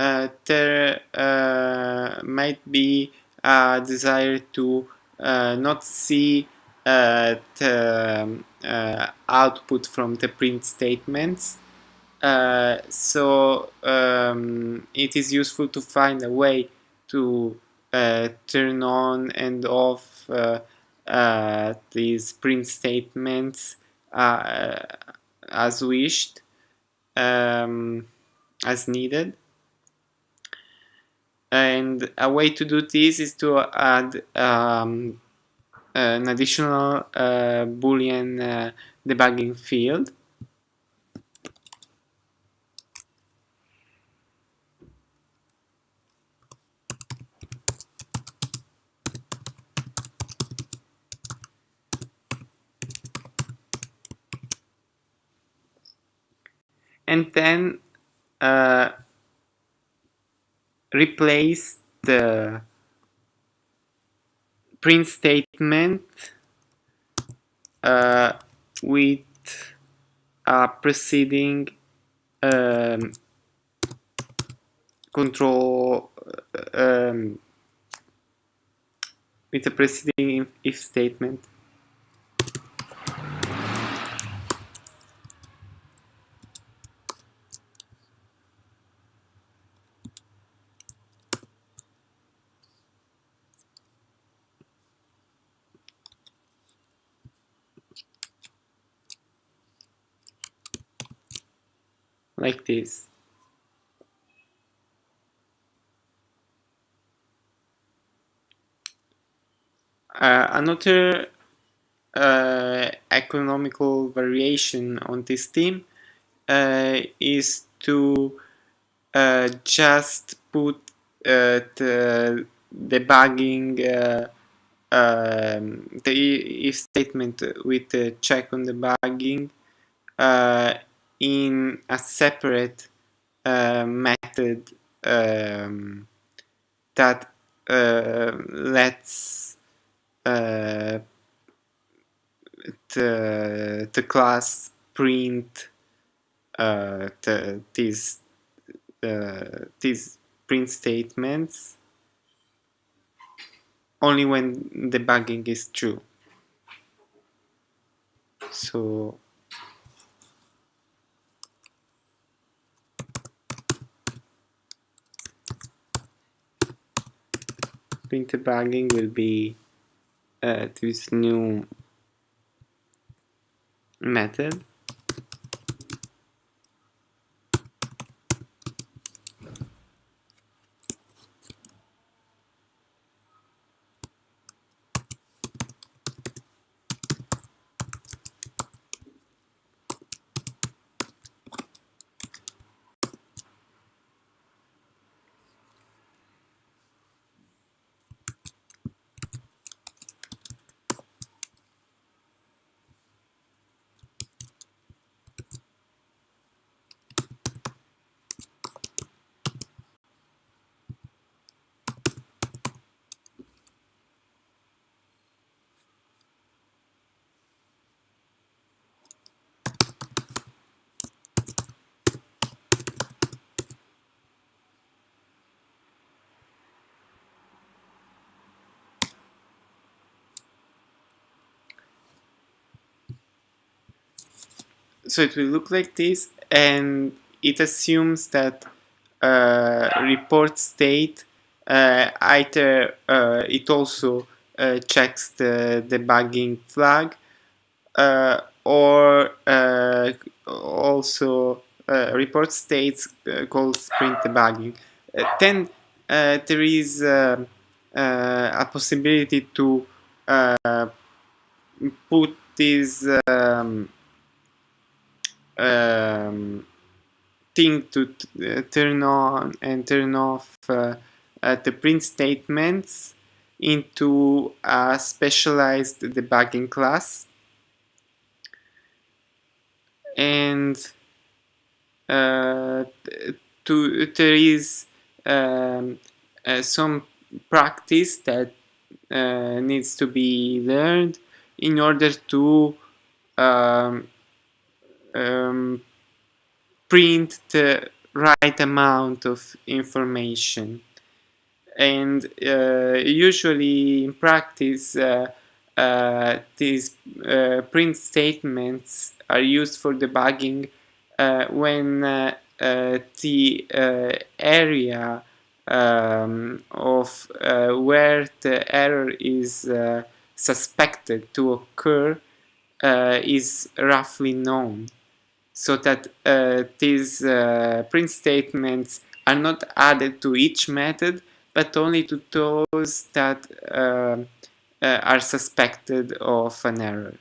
uh, there uh, might be a desire to uh, not see uh, the um, uh, output from the print statements. Uh, so um, it is useful to find a way to turn on and off these print statements as wished um, as needed and a way to do this is to add um, an additional uh, boolean uh, debugging field. And then uh, replace the print statement uh, with a preceding um, control um, with a preceding if statement like this. Uh, another uh, economical variation on this theme uh, is to uh, just put uh, the debugging uh, um, the if statement with the check on the debugging in a separate uh, method um, that uh, lets uh, the, the class print uh, the, these uh, these print statements only when debugging is true. So print debugging will be uh, this new method so it will look like this and it assumes that uh, report state uh, either uh, it also uh, checks the debugging flag uh, or uh, also report states calls print debugging then there is a possibility to put this um, um, thing to uh, turn on and turn off uh, uh, the print statements into a specialized debugging class. And uh, to, there is um, uh, some practice that uh, needs to be learned in order to um, um, print the right amount of information. And uh, usually in practice uh, uh, these uh, print statements are used for debugging uh, when uh, the area um, of where the error is suspected to occur is roughly known so that these print statements are not added to each method but only to those that uh, uh, are suspected of an error.